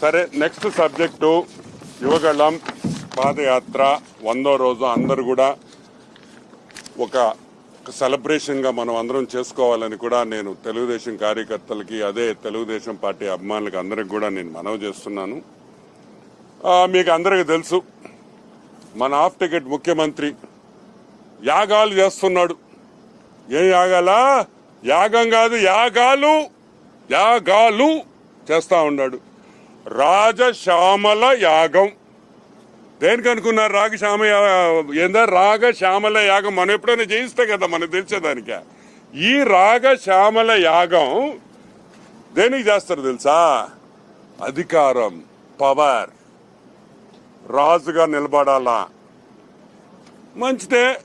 సరే next subject Yuvagalam పాదయాత్ర. వందో రోజు అందరు కూడా ఒక సెలబ్రేషన్గా మనం అందరం చేసుకోవాలని కూడా నేను తెలుగుదేశం కార్యకర్తలకి అదే తెలుగుదేశం పార్టీ అభిమానులకి అందరికి కూడా నేను మనవి చేస్తున్నాను. మీకు అందరికీ తెలుసు మన ఆఫ్ టికెట్ ముఖ్యమంత్రి యాగాలు చేస్తున్నాడు. ఏ యాగాలా? యాగం కాదు యాగాలు యాగాలు చేస్తూ ఉన్నాడు. రాజశ్యామల యాగం. దేనికి అనుకున్నారు రాగశ్యామ ఏందా? రాగశ్యామల యాగం. మనం ఎప్పుడైనా చేయిస్తే కదా మనకు తెలిసేదానిక. ఈ రాగశ్యామల యాగం దేనికి చేస్తారు తెలుసా? అధికారం పవర్. రాజుగా నిలబడాలా? మంచిదే.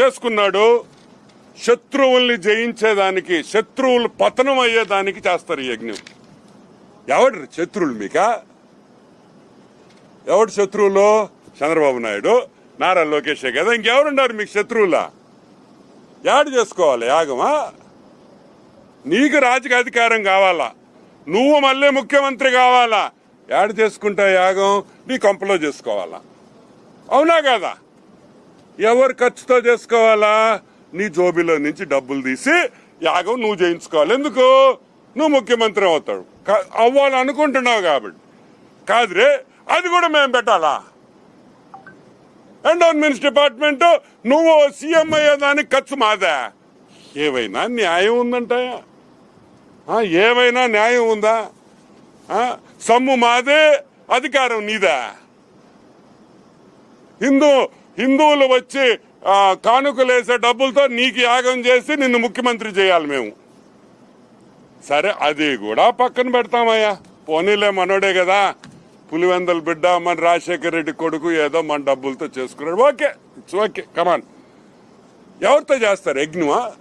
చేసుకున్నాడు. శత్రువుల్ని జయించేదానికి శత్రువులు పతనం అయ్యేదానికి చేస్తారు యజ్ఞం. ఎవడు శత్రువులు మీకా? ఎవడు శత్రువులు? చంద్రబాబు నాయుడు నారా లోకేష్ కదా ఇంకెవరున్నారు మీకు శత్రువులా? యాడ్ చేసుకోవాలి యాగమా? నీకు రాజకీయ అధికారం కావాలా? నువ్వు మళ్ళీ ముఖ్యమంత్రి కావాలా? యాడ్ చేసుకుంటా యాగం నీ కొంపలో చేసుకోవాలా? అవునా కదా? ఎవరు ఖర్చుతో చేసుకోవాలా? నీ జోబీలో నుంచి డబ్బులు తీసి యాగం నువ్వు చేయించుకోవాలి. ఎందుకు? నువ్వు ముఖ్యమంత్రి అవుతాడు కా- అవ్వాలనుకుంటున్నావు కాబట్టి. కాదురే అది కూడా మేము పెట్టాలా? ఎండోన్మెంట్స్ డిపార్ట్మెంట్ నువ్వు సీఎం అయ్యేదానికి ఖర్చు మాదా. ఏవైనా న్యాయం ఉందంటాయా ఏవైనా న్యాయం ఉందా? సమ్ము మాదే అధికారం నీదా. హిందూ హిందువులు వచ్చి కానుకలేసే కానుకలు వేసే డబ్బులతో నీకు యాగం చేసి నిన్ను ముఖ్యమంత్రి చేయాలి మేము. సరే అది కూడా పక్కన పెడతామయ్యా. పోనీలే మనోడే కదా. పులివెందల బిడ్డ మన రాజశేఖర రెడ్డి కొడుకు ఏదో మన డబ్బులతో చేసుకున్నాడు. ఓకే ఇట్స్ ఓకే కమాన్ ఎవరితో చేస్తారు? యజ్ఞమా?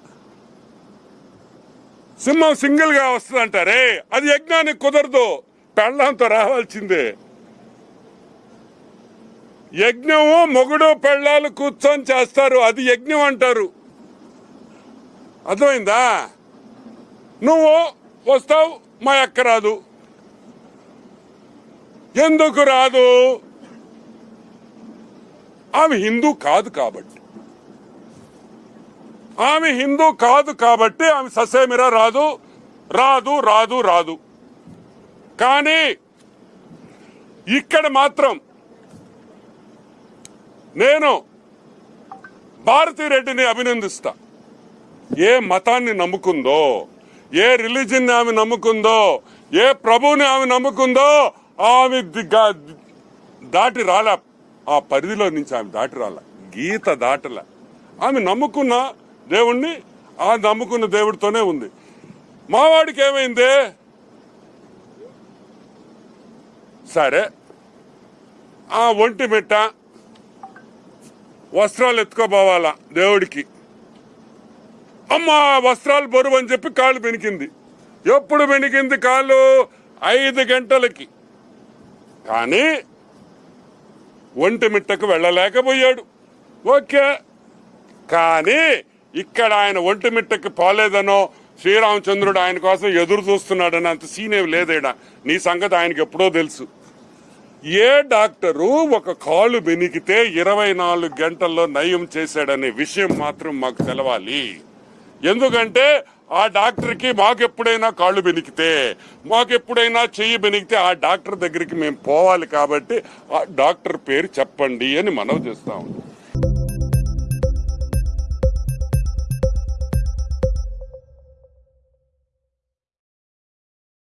సింహం సింగిల్గా వస్తుంది అంటారే అది యజ్ఞానికి కుదరదు. పెళ్ళంతో రావాల్సిందే. యజ్ఞము మొగుడు పెళ్ళాలు కూర్చొని చేస్తారు. అది యజ్ఞం అంటారు. అర్థమైందా? నువ్వు వస్తావు మా అక్క రాదు. ఎందుకు రాదు? ఆమె హిందూ కాదు కాబట్టి. ఆమె హిందూ కాదు కాబట్టి ఆమె ససేమిరా రాదు. రాదు రాదు రాదు. కానీ ఇక్కడ మాత్రం నేను భారతిరెడ్డిని అభినందిస్తా. ఏ మతాన్ని నమ్ముకుందో? ఏ రిలీజన్ ఆమె నమ్ముకుందో ఏ ప్రభువుని ఆమె నమ్ముకుందో ఆమె దాటి రాలే. ఆ పరిధిలో నుంచి ఆమె దాటి రాలే. గీత దాటల. ఆమె నమ్ముకున్న దేవుణ్ణి ఆ నమ్ముకున్న దేవుడితోనే ఉంది. మావాడికి ఏమైంది? సరే. ఆ ఒంటి మిట్ట వస్త్రాలు ఎత్తుకోబోవాలా దేవుడికి. అమ్మ వస్త్రాలు బరువు అని చెప్పి కాళ్ళు బెనికింది ఎప్పుడు బెనికింది కాళ్ళు? ఐదు గంటలకి. కానీ ఒంటి మిట్టకు వెళ్ళలేకపోయాడు. ఓకే. కానీ ఇక్కడ ఆయన ఒంటి మిట్టకి పోలేదనో శ్రీరామచంద్రుడు ఆయన కోసం ఎదురు చూస్తున్నాడని అంత సీనే లేదేడా? నీ సంగతి ఆయనకి ఎప్పుడో తెలుసు. ఏ డాక్టరు ఒక కాలు బెనికితే ఇరవై నాలుగు గంటల్లో నయం చేశాడనే విషయం మాత్రం మాకు తెలవాలి. ఎందుకంటే ఆ డాక్టర్కి మాకెప్పుడైనా కాళ్ళు బెనికితే మాకెప్పుడైనా చెయ్యి బెనికితే ఆ డాక్టర్ దగ్గరికి మేము పోవాలి కాబట్టి ఆ డాక్టర్ పేరు చెప్పండి అని మనవి చేస్తాం